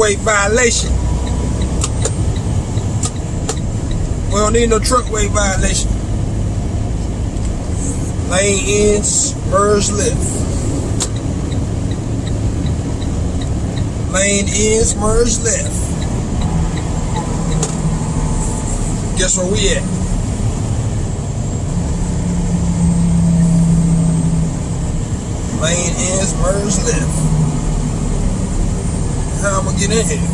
Truck weight violation. We don't need no truck weight violation. Lane ends, merge left. Lane ends, merge left. Guess where we at? Lane ends, merge left. How get in here?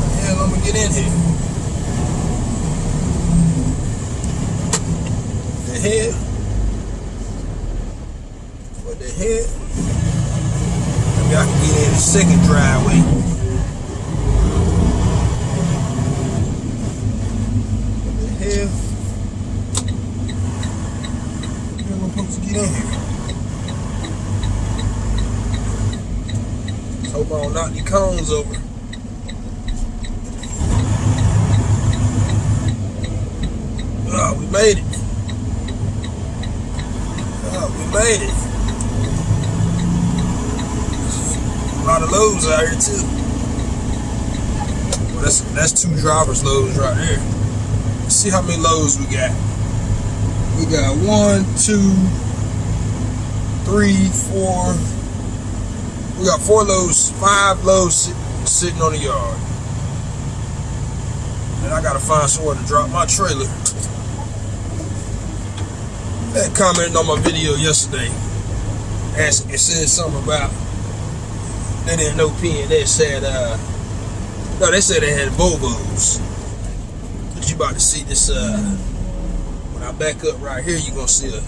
The hell I'm gonna get in here? The hell? What the hell? Maybe I can get in the second driveway. What the hell? Where am I supposed to get in here? Hope I don't knock the cones over. Oh, we made it. Oh, we made it. A lot of loads out here too. Well, that's that's two drivers loads right there. Let's see how many loads we got. We got one, two, three, four. We got four loads, five loads sit, sitting on the yard. And I gotta find somewhere to drop my trailer. Had commented on my video yesterday. Asking, it said something about they didn't know P and they said uh no they said they had Volvos. But you about to see this uh when I back up right here you're gonna see a,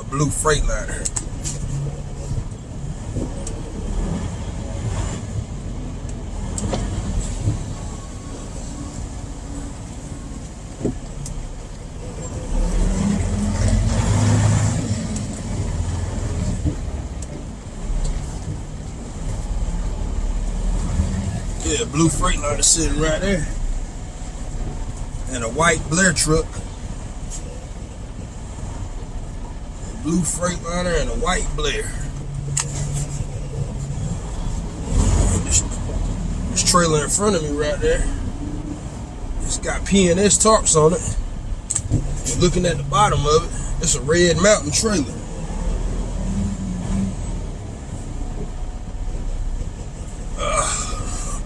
a blue Freightliner. Yeah, blue Freightliner sitting right there. And a white Blair truck. A blue Freightliner and a white Blair. This, this trailer in front of me right there. It's got P&S tarps on it. Looking at the bottom of it. It's a red mountain trailer.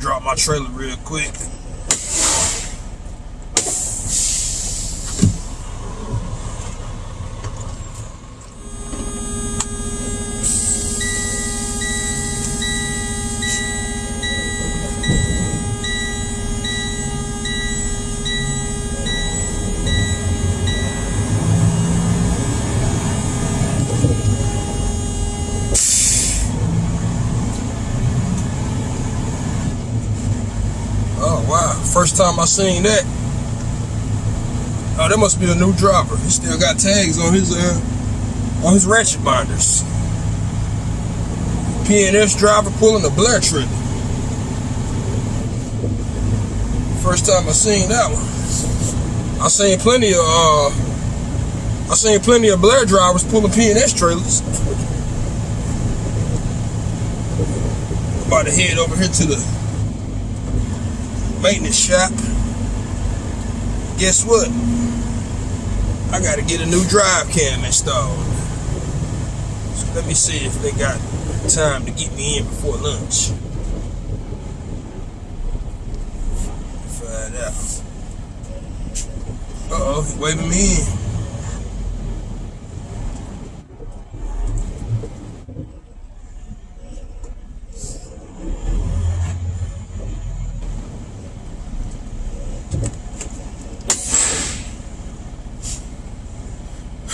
drop my trailer real quick. Seen that. Oh, that must be a new driver. He still got tags on his uh on his ratchet binders. P&S driver pulling a Blair trigger. First time I seen that one. I seen plenty of uh I seen plenty of Blair drivers pulling P&S trailers. About to head over here to the maintenance shop. Guess what? I gotta get a new drive cam installed. So let me see if they got time to get me in before lunch. Find out. Uh oh, waving me in.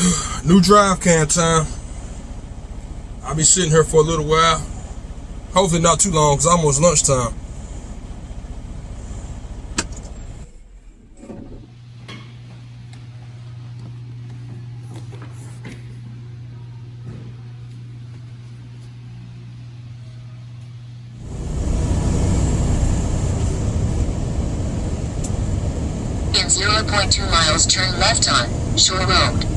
New drive cam time. I'll be sitting here for a little while. Hopefully not too long, because almost lunchtime. In 0.2 miles, turn left on Shore Road.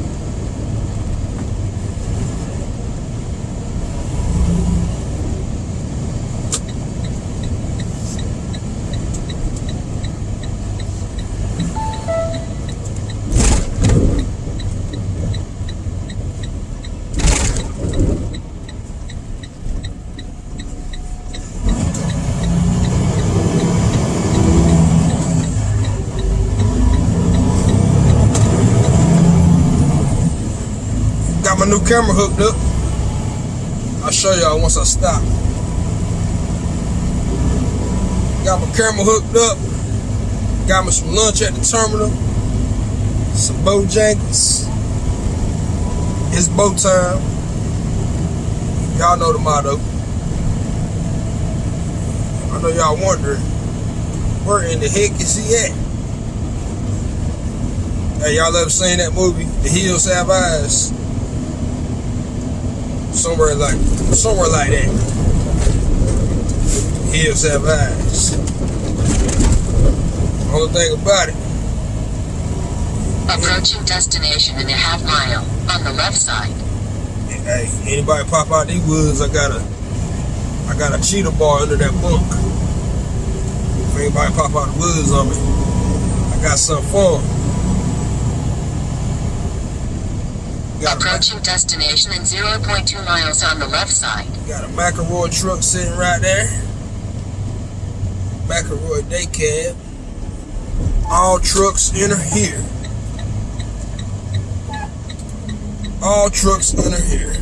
Camera hooked up. I'll show y'all once I stop. Got my camera hooked up. Got me some lunch at the terminal. Some Bojangles. It's Bo time. Y'all know the motto. I know y'all wondering, where in the heck is he at? Hey, y'all ever seen that movie, The Hills Have Eyes? Somewhere like somewhere like that. Hills have eyes. Only thing about it, Approaching destination in a half mile on the left side. hey, anybody pop out these woods, I got a I got a cheater bar under that bunk. If anybody pop out the woods on me, I got something for 'em. Got a, Approaching destination in 0.2 miles on the left side. got a McElroy truck sitting right there. McElroy day cab. All trucks enter here. All trucks enter here.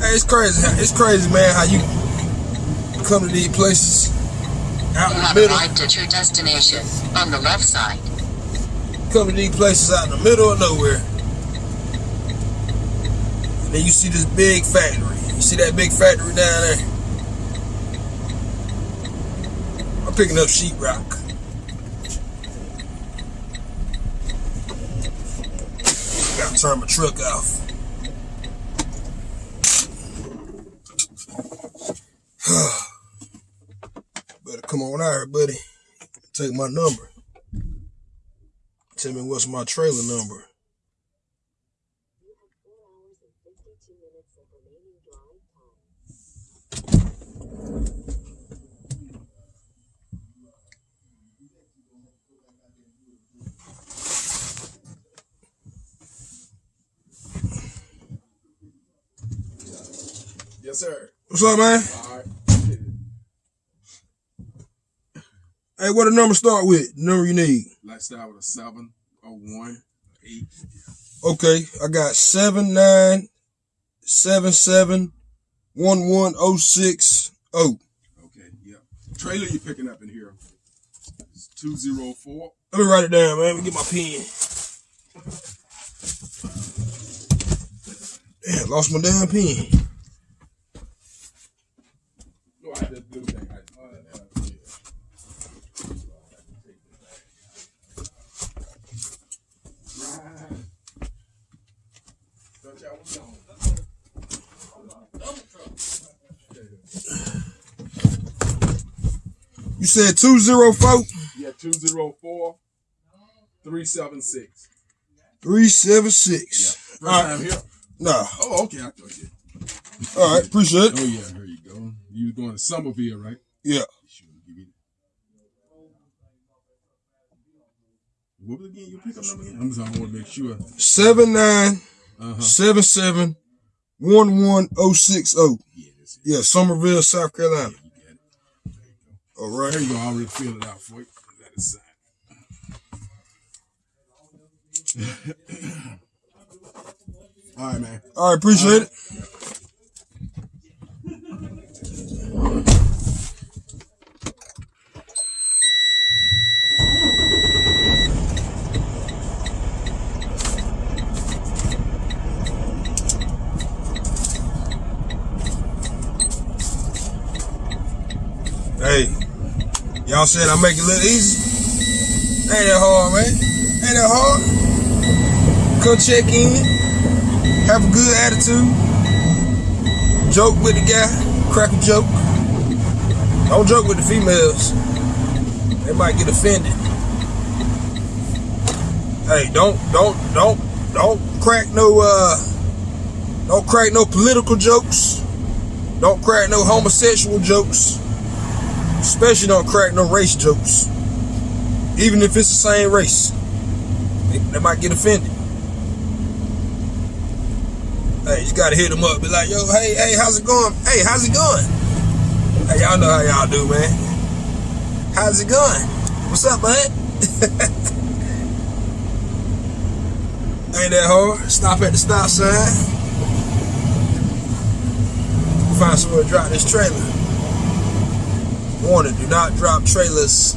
Hey, it's crazy. It's crazy, man, how you come to these places out You in the middle. arrived at your destination on the left side. Come to these places out in the middle of nowhere. Then you see this big factory. You see that big factory down there? I'm picking up sheetrock. Gotta turn my truck off. Better come on out here, buddy. Take my number. Tell me what's my trailer number. Yes, sir. What's up, man? All right. Hey, what the number start with? The number you need. Let's start with a seven, a one, eight. Okay, I got seven nine seven seven one one oh six oh. Okay, yeah. Trailer you picking up in here is two zero four. Let me write it down, man. Let me get my pen. Damn, lost my damn pen. I just do that. I, yeah. Right. Thought y'all was gone. You said two zero four Yeah, two zero four three seven six. three seven Yeah. First All right. time here. Nah. Oh, okay. I thought you. All right, appreciate it. Oh yeah, you. Was going to Summerville, right? Yeah. What was again? Your pickup number again? I'm just I want to make sure. Seven nine Uh huh. seven seven one one oh six oh. Yeah. Yeah, Summerville, South Carolina. You got it. There you go. All right. There you go. I already filled it out for you. That is. All right, man. All right, appreciate it. Hey, y'all said I make it look easy. Ain't that hard, man. Ain't that hard. Come check in have a good attitude, joke with the guy, crack a joke. Don't joke with the females. They might get offended. Hey, don't don't don't don't crack no uh don't crack no political jokes. Don't crack no homosexual jokes. Especially don't crack no race jokes. Even if it's the same race. They, they might get offended. Hey, you gotta hit them up. Be like, yo, hey, hey, how's it going? Hey, how's it going? Hey, y'all know how y'all do, man. How's it going? What's up, bud? Ain't that hard? Stop at the stop sign. Find somewhere to drop this trailer. Warning, do not drop trailers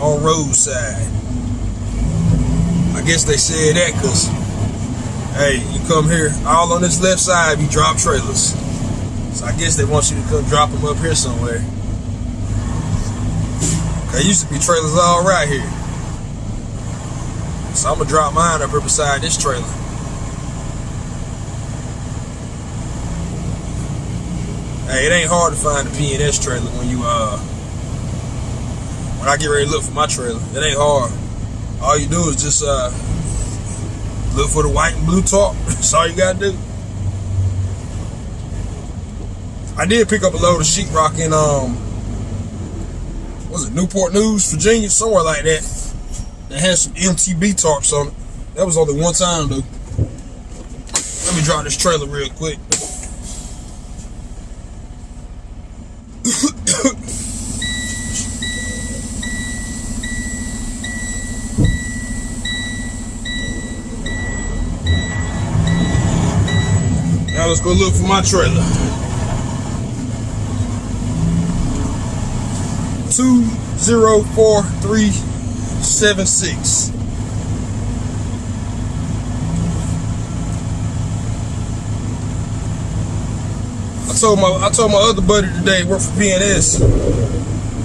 on roadside. I guess they said that because, hey, you come here, all on this left side, you drop trailers. So I guess they want you to come drop them up here somewhere. There used to be trailers all right here. So I'm gonna drop mine up here beside this trailer. Hey, it ain't hard to find a P&S trailer when you uh when I get ready to look for my trailer. It ain't hard. All you do is just uh look for the white and blue top. That's all you gotta do. I did pick up a load of sheetrock in um was it Newport News, Virginia, somewhere like that. That had some MTB tarps on it. That was only one time though. Let me drop this trailer real quick. now let's go look for my trailer. Two zero four three seven six. I told my I told my other buddy today work for P&S.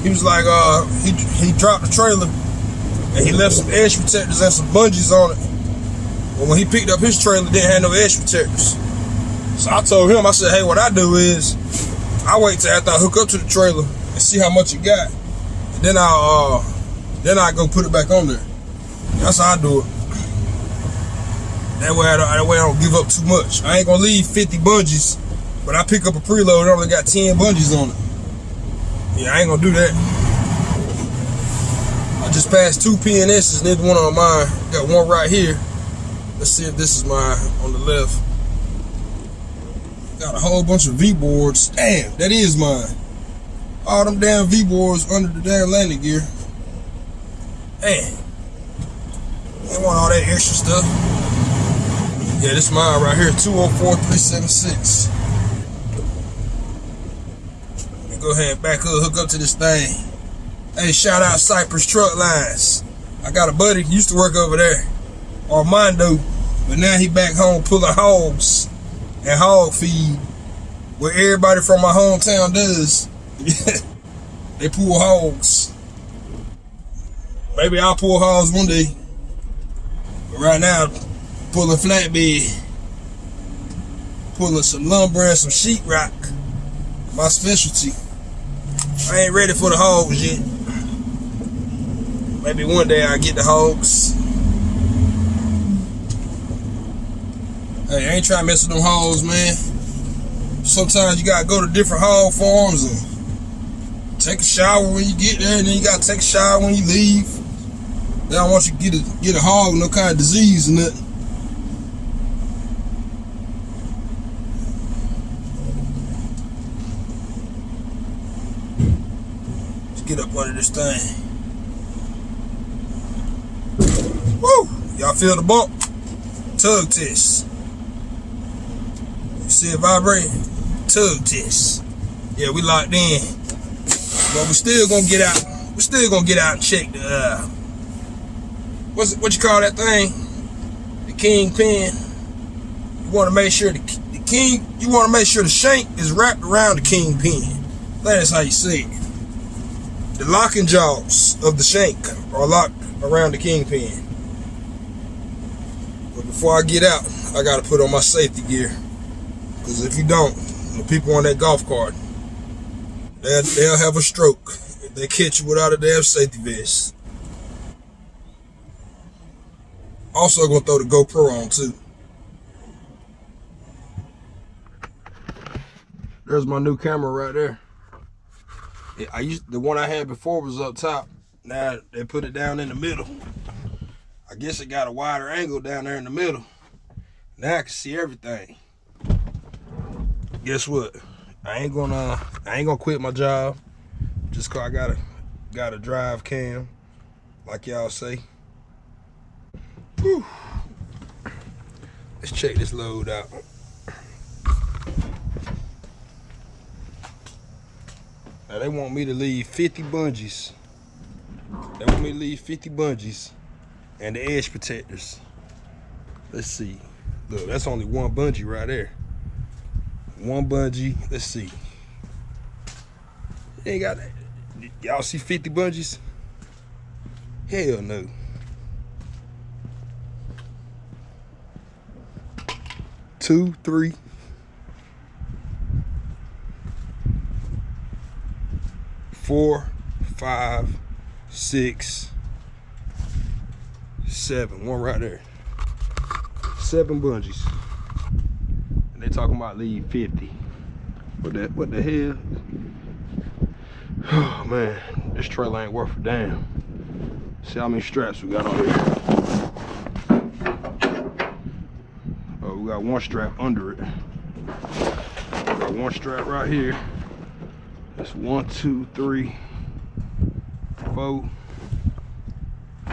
He was like, uh, he he dropped the trailer and he left some edge protectors and some bungees on it. But when he picked up his trailer, didn't have no edge protectors. So I told him, I said, hey, what I do is I wait till after I hook up to the trailer and see how much it got, then I'll uh, then I go put it back on there. That's how I do it. That way, I don't, that way I don't give up too much. I ain't gonna leave 50 bungees, but I pick up a preload. It only got 10 bungees on it. Yeah, I ain't gonna do that. I just passed two P&S's, neither one on mine. Got one right here. Let's see if this is mine on the left. Got a whole bunch of V boards. Damn, that is mine. All them damn V boards under the damn landing gear. Hey, they want all that extra stuff. Yeah, this mine right here, 204376. Let me go ahead and back up, hook up to this thing. Hey, shout out Cypress Truck Lines. I got a buddy used to work over there, Armando, but now he back home pulling hogs and hog feed. Where everybody from my hometown does. they pull hogs. Maybe I'll pull hogs one day. But right now, pulling flatbed. Pulling some lumber and some sheetrock. My specialty. I ain't ready for the hogs yet. Maybe one day I'll get the hogs. Hey, I ain't trying to mess with them hogs, man. Sometimes you gotta go to different hog farms and take a shower when you get there, and then you gotta take a shower when you leave. They don't want you to get a get a hog no kind of disease and nothing. Let's get up under this thing. Woo! Y'all feel the bump? Tug test. You see it vibrating? Tug test. Yeah, we locked in. But we're still gonna get out. We're still gonna get out and check the uh what's what you call that thing? The kingpin. You wanna make sure the, the king you wanna make sure the shank is wrapped around the kingpin. That is how you see it. The locking jaws of the shank are locked around the kingpin. But before I get out, I gotta put on my safety gear. Because if you don't, the people on that golf cart, they'll, they'll have a stroke if they catch you without a damn safety vest. Also gonna throw the GoPro on too. There's my new camera right there. I used the one I had before was up top. Now they put it down in the middle. I guess it got a wider angle down there in the middle. Now I can see everything. Guess what? I ain't gonna I ain't gonna quit my job just cause I gotta gotta drive cam, like y'all say. Whew. Let's check this load out. Now they want me to leave 50 bungees. They want me to leave 50 bungees and the edge protectors. Let's see. Look, that's only one bungee right there. One bungee. Let's see. Ain't got. Y'all see 50 bungees? Hell no. Two, three. Four, five, six, seven. One right there. Seven bungees. They talking about leave 50. What the what the hell? Oh man, this trailer ain't worth a damn. See how many straps we got on here. Oh, we got one strap under it. Got one strap right here. That's one, two, three, four,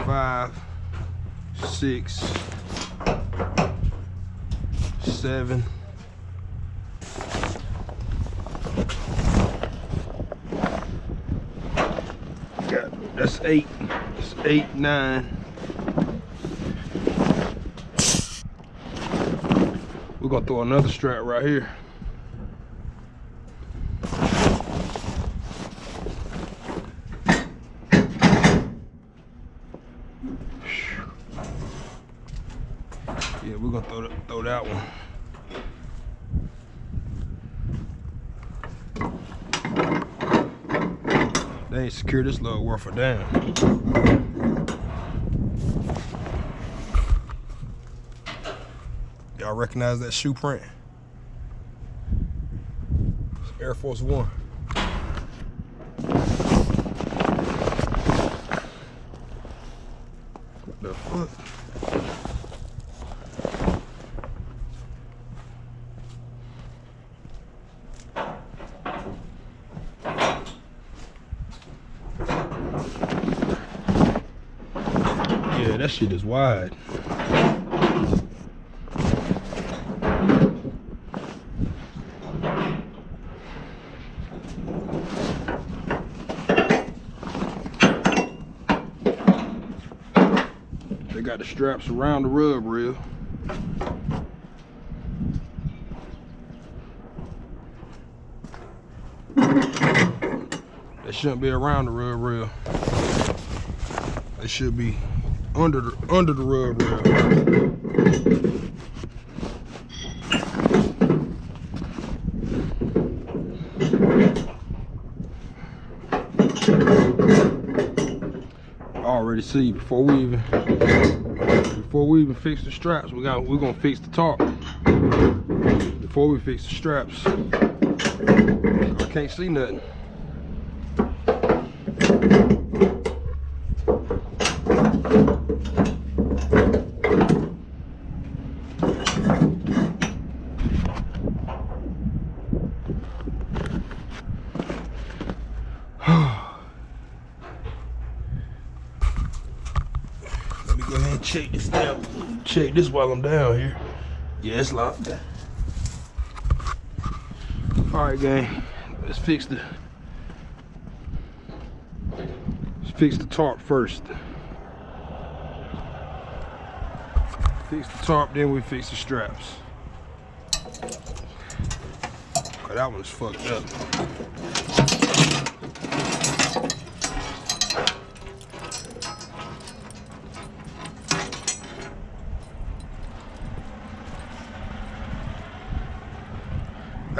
five, six, seven. Got that's eight. Eight, nine. We're gonna throw another strap right here. Yeah, we're gonna throw that, throw that one. They ain't secure this little worth a damn. Y'all recognize that shoe print? Air Force One. Shit is wide. They got the straps around the rub rail. They shouldn't be around the rub rail. They should be under the under the rail. Already see before we even before we even fix the straps, we got we're gonna fix the top. Before we fix the straps, I can't see nothing. Let me go ahead and check this down. Check this while I'm down here. Yeah, it's locked. All right, gang. Let's fix the. Let's fix the tarp first. Fix the tarp, then we fix the straps. 'Cause that one's fucked up.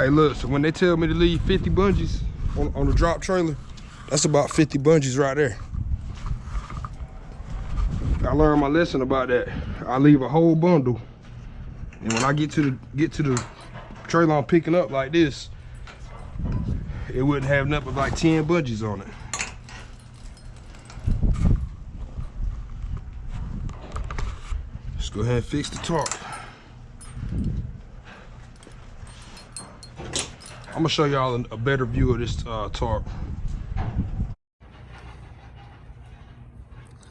Hey, look, so when they tell me to leave 50 bungees on, on the drop trailer, that's about 50 bungees right there. I learned my lesson about that. I leave a whole bundle, and when I get to the get to the trailer I'm picking up like this, it wouldn't have nothing but like 10 bungees on it. Let's go ahead and fix the tarp. I'm gonna show y'all a better view of this uh, tarp.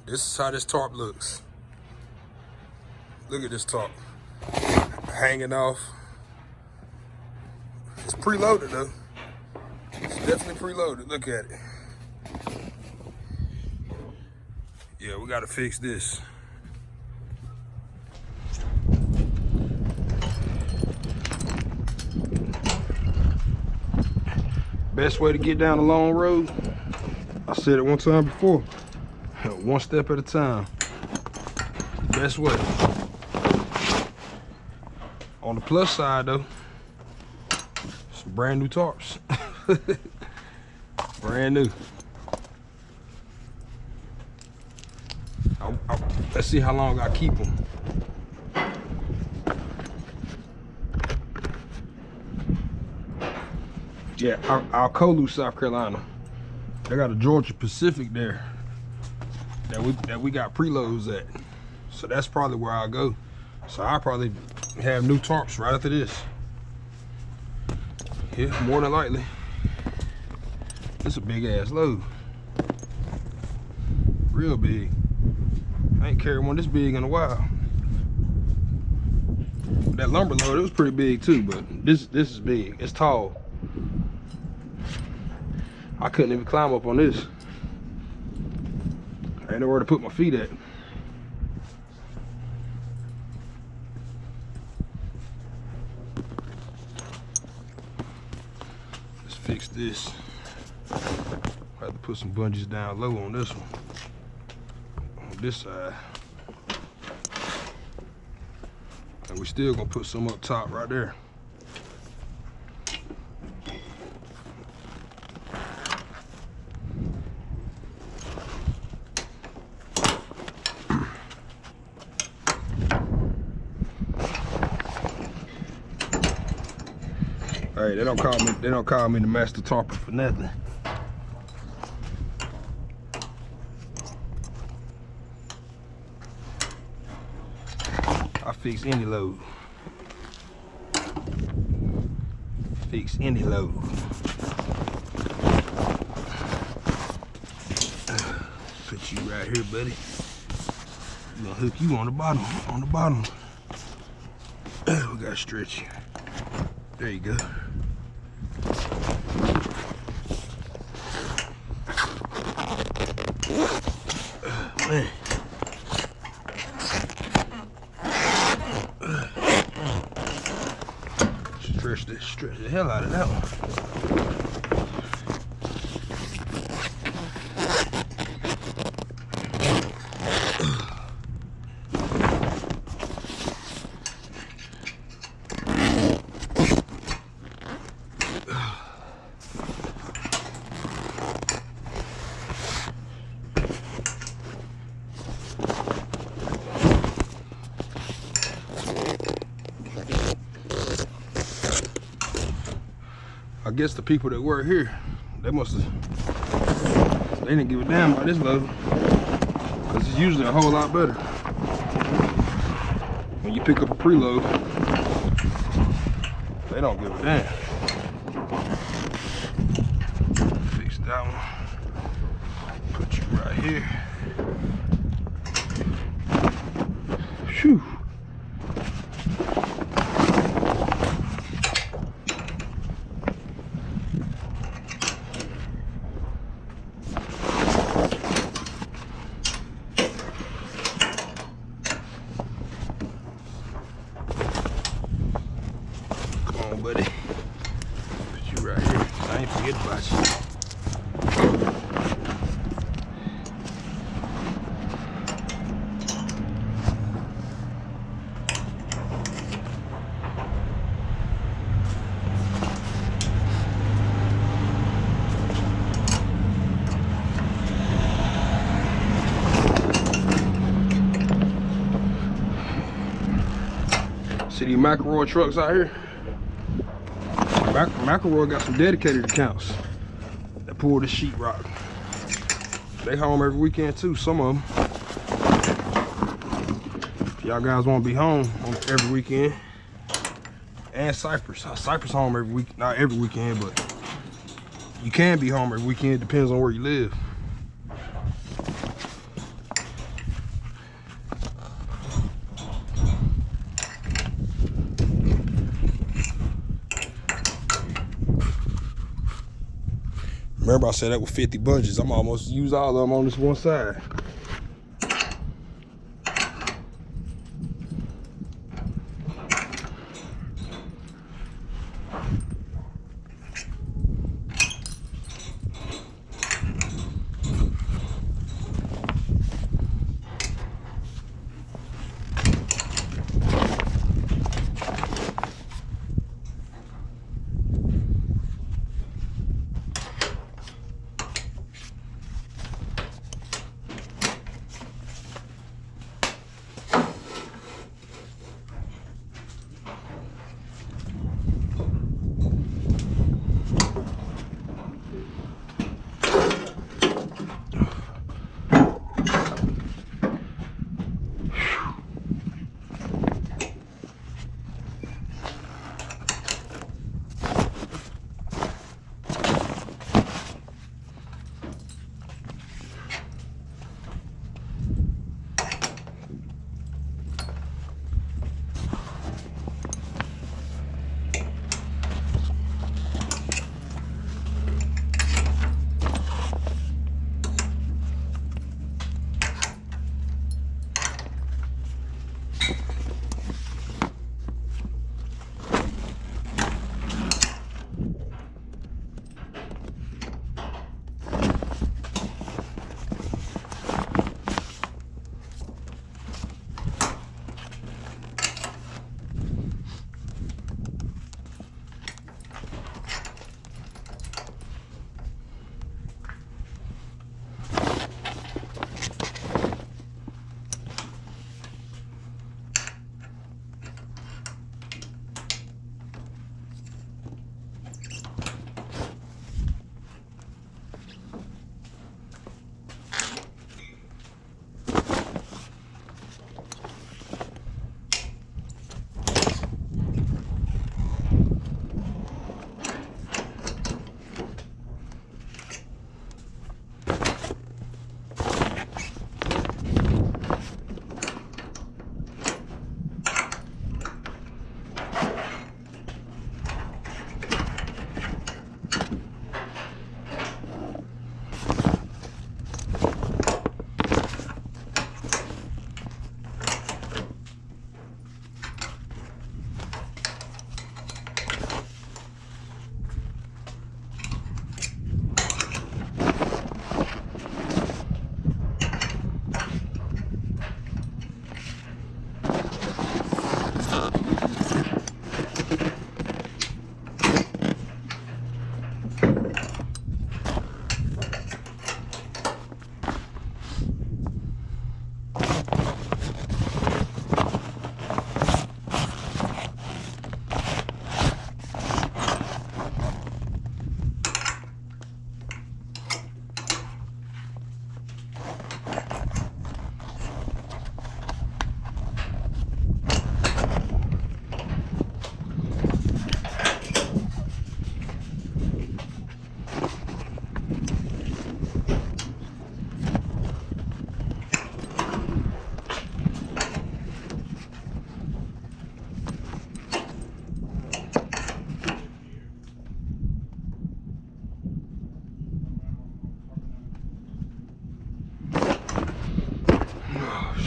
This is how this tarp looks. Look at this tarp. Hanging off. It's preloaded though. It's definitely preloaded. Look at it. Yeah, we gotta fix this. Best way to get down a long road, I said it one time before, one step at a time. Best way. On the plus side though, some brand new tarps. brand new. I, I, let's see how long I keep them. Yeah, Al Alcolu, South Carolina. They got a Georgia Pacific there that we that we got preloads at. So that's probably where I'll go. So I'll probably have new tarps right after this. Yeah, more than likely. It's a big ass load. Real big. I ain't carried one this big in a while. That lumber load, it was pretty big too, but this this is big. It's tall. I couldn't even climb up on this. I ain't nowhere to put my feet at. Let's fix this. I have to put some bungees down low on this one. On this side. And we still gonna put some up top right there. Hey, they don't call me they don't call me the master tarper for nothing. I fix any load. Fix any load. Put you right here, buddy. I'm gonna hook you on the bottom, on the bottom. We gotta stretch. There you go. Man. Stretch this, stretch the hell out of that one. I guess the people that work here, they must have, they didn't give a damn about this load. Cause it's usually a whole lot better. When you pick up a preload, they don't give a damn. Fix that one. Put you right here. Phew. Come on, buddy. Put you right here. I ain't forget about you. See these McElroy trucks out here? Mac McElroy got some dedicated accounts that pull the sheetrock. They home every weekend too, some of them. Y'all guys want to be home every weekend. And Cypress. Uh, Cypress home every week, not every weekend, but you can be home every weekend, depends on where you live. I said that with 50 budgets. I'm almost use all of them on this one side.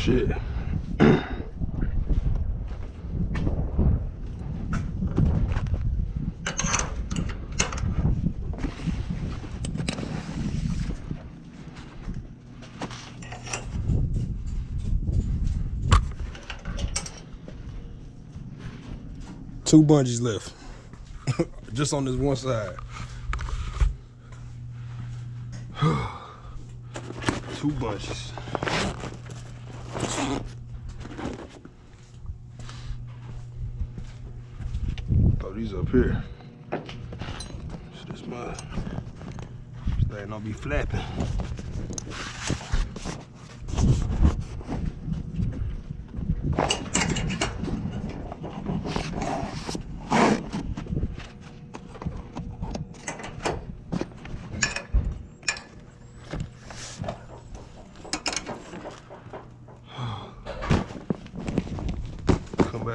Shit. Two bungees left. Just on this one side. Two bunches. these up here. So this mud. This thing don't be flapping.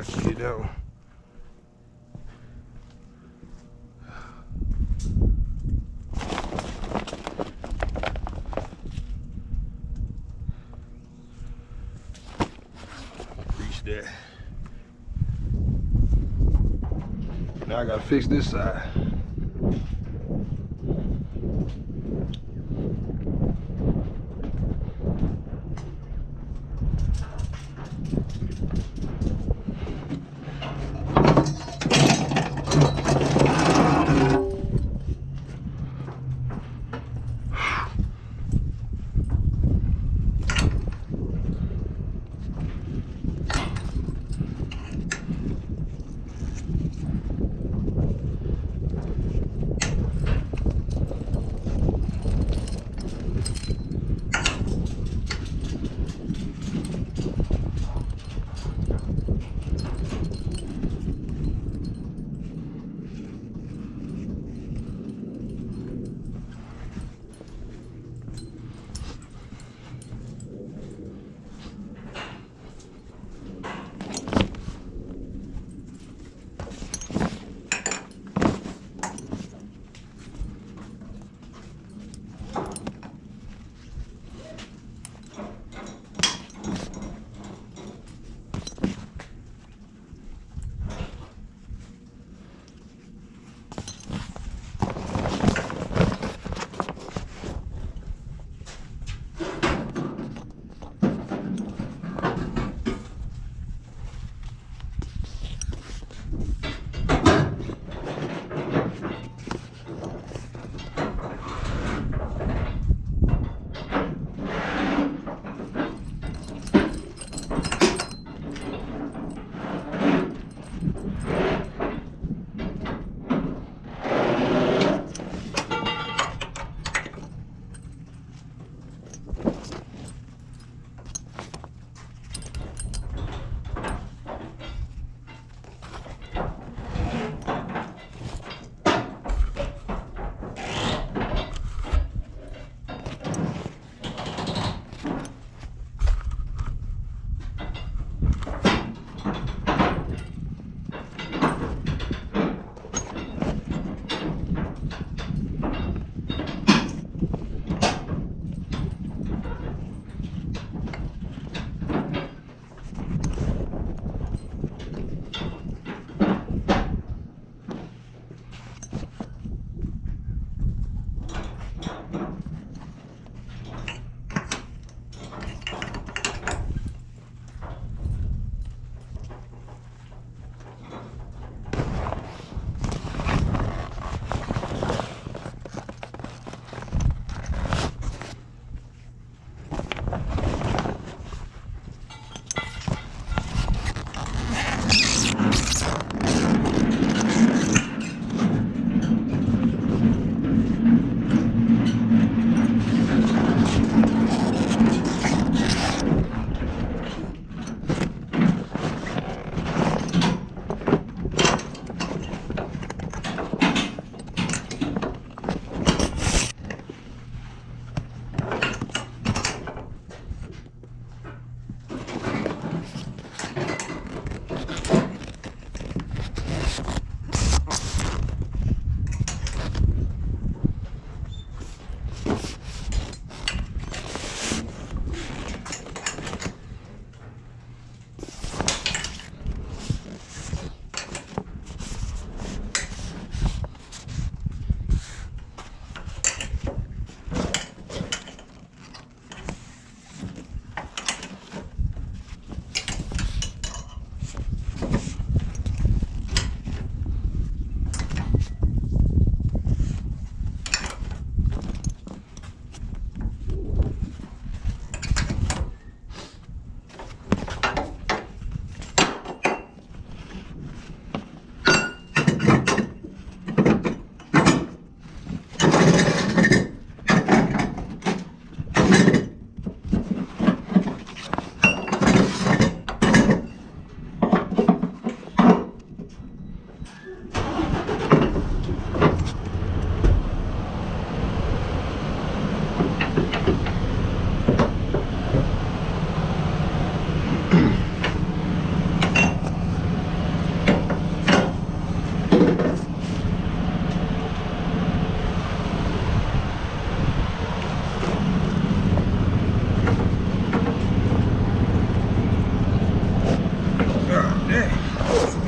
Back and get. Reach that. Now I gotta fix this side.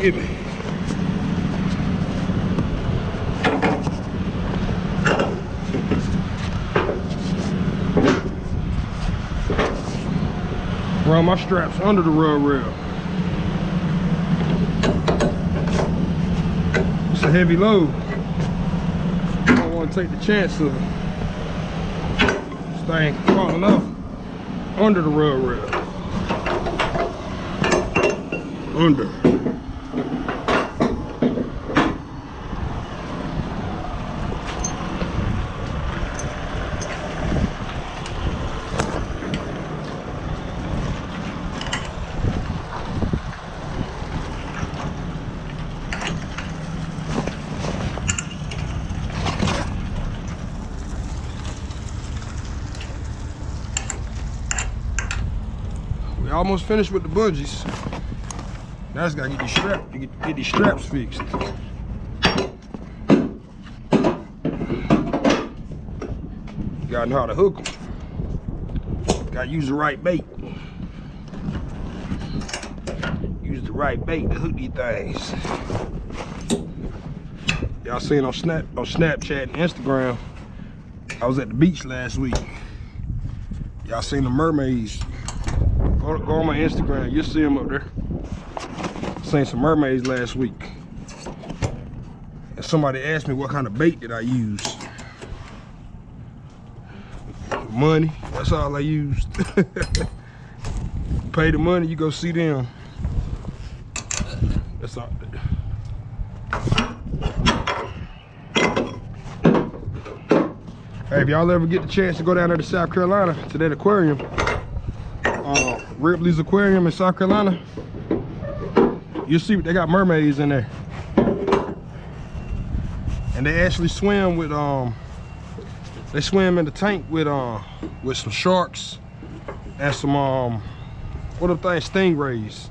Give me. Run my straps under the rub rail. It's a heavy load. I don't want to take the chance of this thing falling off under the rub rail. Under. We almost finished with the bungees. Now I just gotta get these straps, get, get these straps fixed. Gotta know how to hook them. Gotta use the right bait. Use the right bait to hook these things. Y'all seen on Snap on Snapchat and Instagram. I was at the beach last week. Y'all seen the mermaids. Go, go on my Instagram, you'll see them up there. Seen some mermaids last week. And somebody asked me what kind of bait did I use. Money, that's all I used. Pay the money, you go see them. That's all. Hey, if y'all ever get the chance to go down there to South Carolina to that aquarium, Ripley's Aquarium in South Carolina, you see they got mermaids in there. And they actually swim with um they swim in the tank with uh with some sharks and some um what are the things stingrays.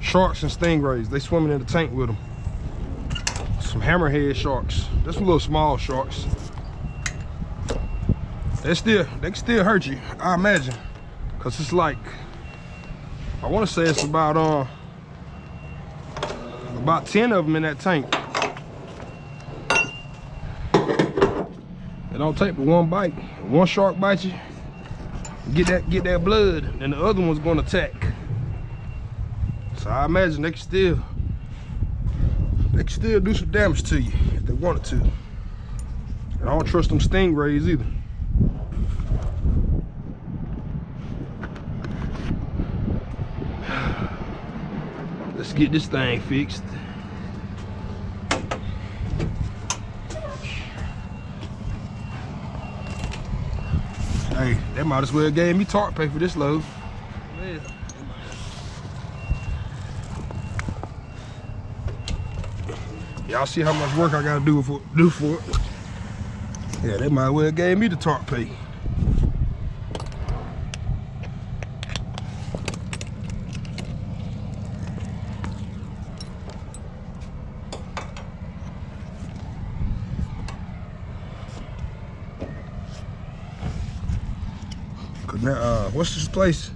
Sharks and stingrays. They swimming in the tank with them. Some hammerhead sharks. Just some little small sharks. They still they can still hurt you, I imagine. Cause it's like I wanna say it's about uh about 10 of them in that tank. It don't take but one bite. One shark bites you, get that get that blood, and the other one's gonna attack. So I imagine they can still they can still do some damage to you if they wanted to. And I don't trust them stingrays either. Let's get this thing fixed. Hey, they might as well gave me tarp pay for this load. Y'all see how much work I gotta do for do for it. Yeah, they might as well gave me the tarp pay. Now, uh, what's this place?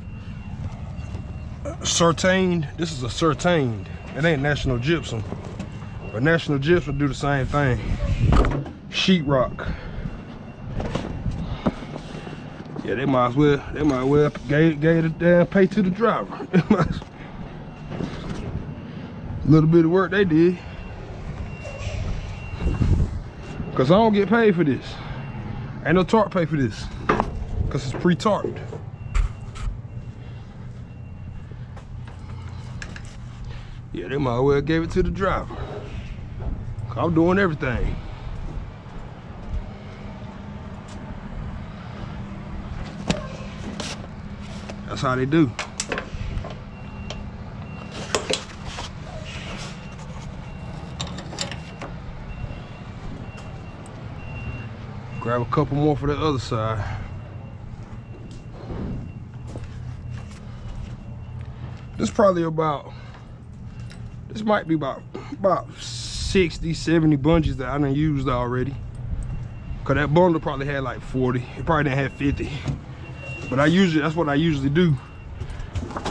CertainTeed. This is a CertainTeed. It ain't National Gypsum. But National Gypsum do the same thing. Sheetrock. Yeah, they might as well, they might as well gave, gave the damn pay to the driver. A Little bit of work they did. Cause I don't get paid for this. Ain't no tarp pay for this. Cause it's pre-tarped. Yeah, they might well gave it to the driver. I'm doing everything. That's how they do. Grab a couple more for the other side. This probably about, this might be about, about 60, 70 bungees that I done used already. Cause that bundle probably had like 40. It probably didn't have 50. But I usually, that's what I usually do.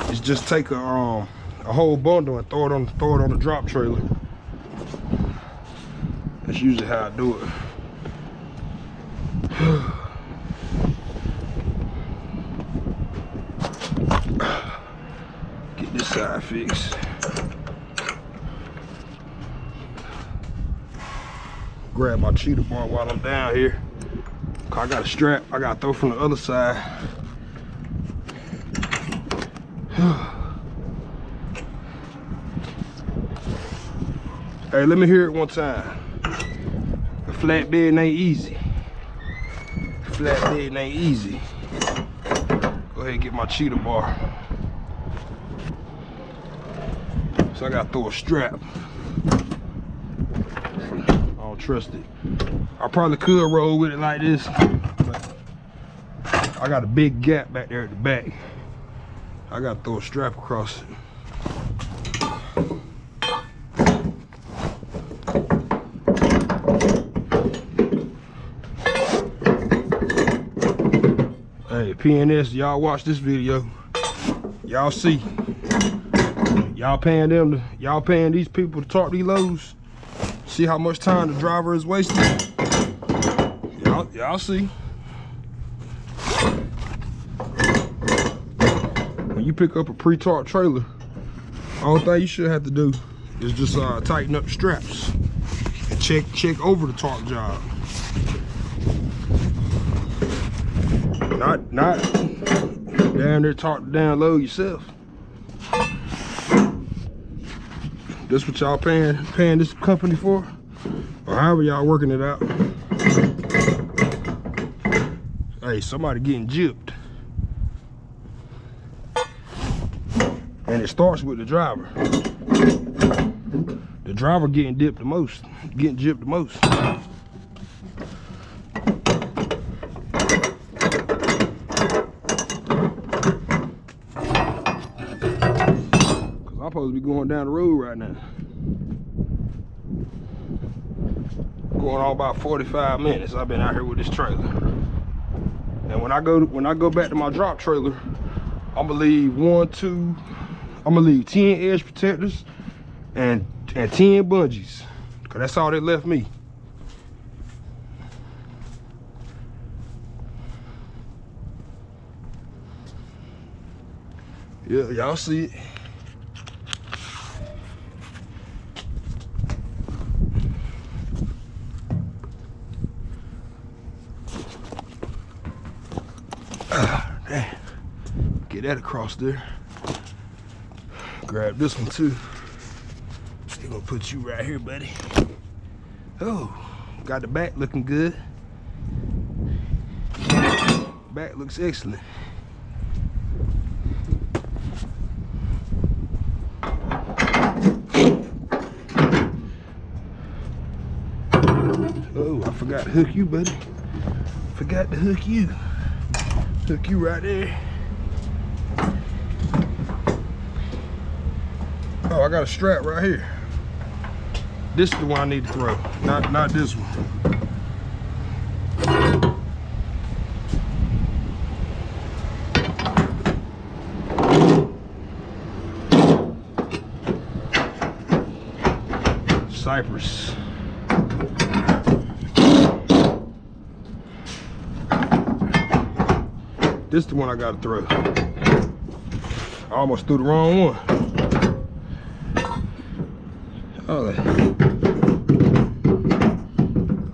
Is just take a, um, a whole bundle and throw it on throw it on the drop trailer. That's usually how I do it. Get fixed. Grab my cheater bar while I'm down here. I got a strap I gotta throw from the other side. hey, let me hear it one time. A flatbed ain't easy. Flatbed ain't easy. Go ahead and get my cheater bar. So I gotta throw a strap. I don't trust it. I probably could roll with it like this, but I got a big gap back there at the back. I gotta throw a strap across it. Hey, P&S, y'all watch this video. Y'all see. Y'all paying them y'all paying these people to talk these loads. See how much time the driver is wasting? Y'all, see. When you pick up a pre-taught trailer, all thing you should have to do is just uh, tighten up the straps and check check over the torque job. Not not down there talk down low yourself. This what y'all paying paying this company for? Or however y'all working it out. Hey, somebody getting gypped. And it starts with the driver. The driver getting dipped the most, getting gypped the most. Supposed to be going down the road right now. Going on about 45 minutes. I've been out here with this trailer. And when I go to, when I go back to my drop trailer, I'm gonna leave one, two, I'm gonna leave 10 edge protectors and and 10 bungees. Cause that's all that left me. Yeah, y'all see it. Ah, damn. Get that across there. Grab this one too. Still gonna put you right here, buddy. Oh, got the back looking good. Back looks excellent. Oh, I forgot to hook you, buddy. Forgot to hook you. Hook you right there. Oh, I got a strap right here. This is the one I need to throw, not not this one. Cypress. This is the one I gotta throw. I almost threw the wrong one. I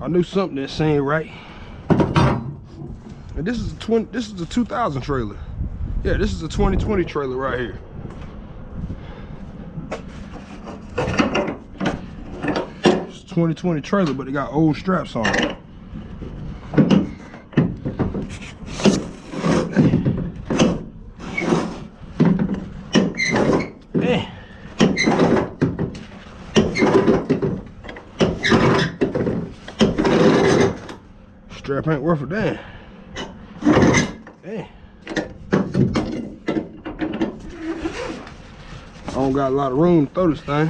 knew something that ain't right. And this is a 20, this is a 2000 trailer. Yeah, this is a 2020 trailer right here. It's a 2020 trailer, but it got old straps on it. Eh. Strap ain't worth a damn. Damn. I don't got a lot of room to throw this thing.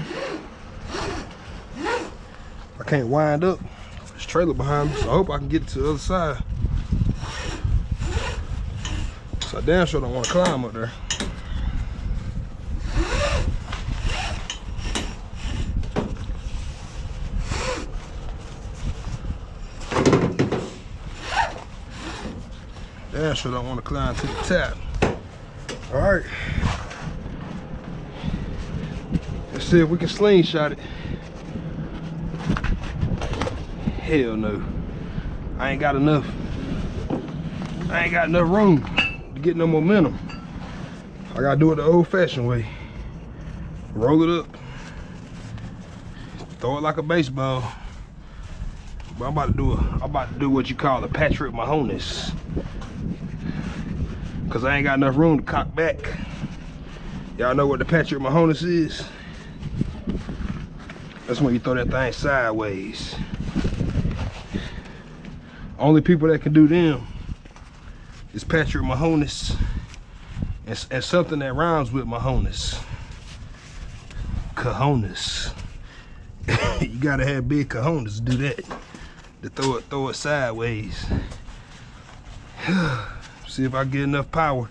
I can't wind up this trailer behind me, so I hope I can get to the other side. So I damn sure don't want to climb up there. Astro don't want to climb to the top. All right. Let's see if we can slingshot it. Hell no. I ain't got enough. I ain't got enough room to get no momentum. I gotta do it the old fashioned way. Roll it up. Throw it like a baseball. But I'm about to do a, I'm about to do what you call a Patrick Mahomes. Cause I ain't got enough room to cock back. Y'all know what the Patrick Mahomes is? That's when you throw that thing sideways. Only people that can do them is Patrick Mahomes and, and something that rhymes with Mahomes. Cojones. you gotta have big cojones to do that. To throw it, throw it sideways. See if I get enough power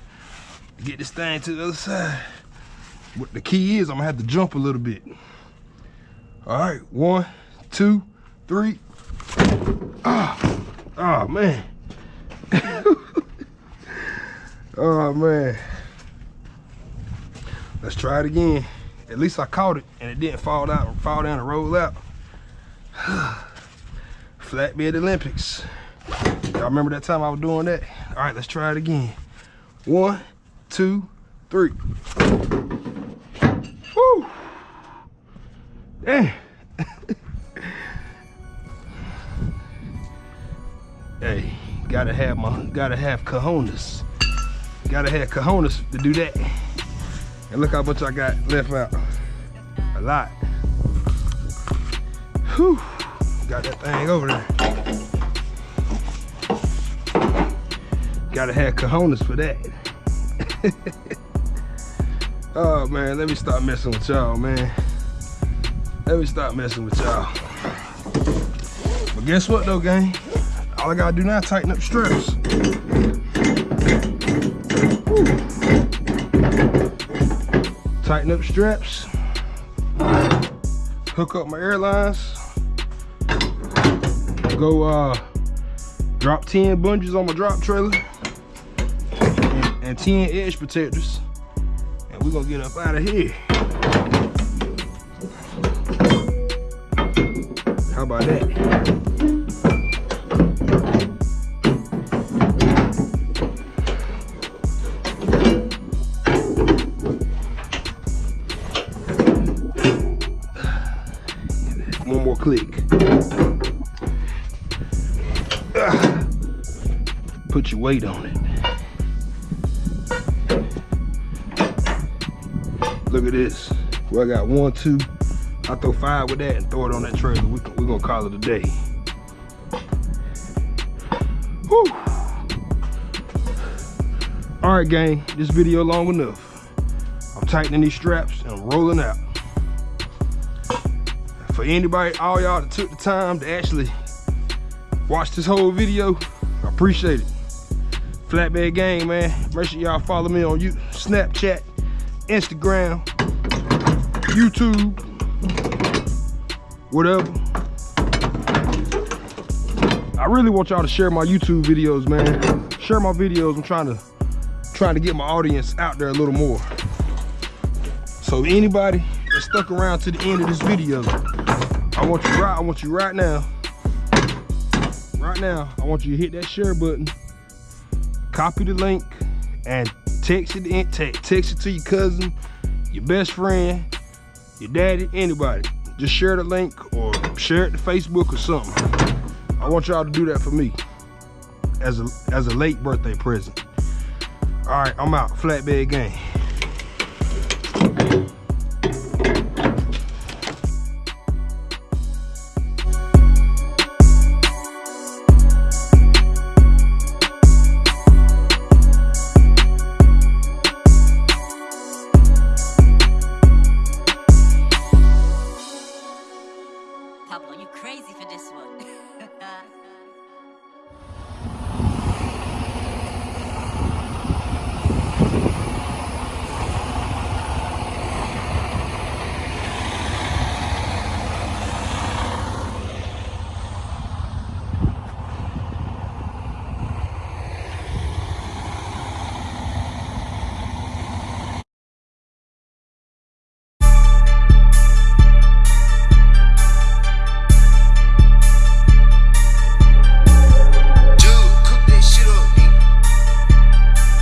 to get this thing to the other side. What the key is, I'm gonna have to jump a little bit. All right, one, two, three. Ah, oh, man. oh man. Let's try it again. At least I caught it and it didn't fall out, fall down and roll out. Flatbed Olympics. Y'all remember that time I was doing that? All right, let's try it again. One, two, three. Woo! Damn. hey, gotta have my, gotta have cojones. Gotta have cojones to do that. And look how much I got left out. A lot. Whew. Got that thing over there. Gotta have cojones for that. oh man, let me stop messing with y'all, man. Let me stop messing with y'all. But guess what though, gang? All I gotta do now is tighten up straps. Woo. Tighten up straps. Hook up my airlines. Go uh drop 10 bungees on my drop trailer and, and 10 edge protectors. And we're gonna get up out of here. How about that? One more click. Put your weight on it. This. Well, I got one, two. I throw five with that and throw it on that trailer. We, we're gonna call it a day. Whew. All right, gang, this video long enough. I'm tightening these straps and I'm rolling out. For anybody, all y'all that took the time to actually watch this whole video, I appreciate it. Flatbed Gang, man. Make sure y'all follow me on you, Snapchat, Instagram, YouTube, whatever. I really want y'all to share my YouTube videos, man. Share my videos. I'm trying to trying to get my audience out there a little more. So anybody that stuck around to the end of this video, I want you right, I want you right now. Right now, I want you to hit that share button, copy the link, and text it in, text, text it to your cousin, your best friend, your daddy, anybody. Just share the link or share it to Facebook or something. I want y'all to do that for me as a as a late birthday present. All right, I'm out. Flatbed Gang.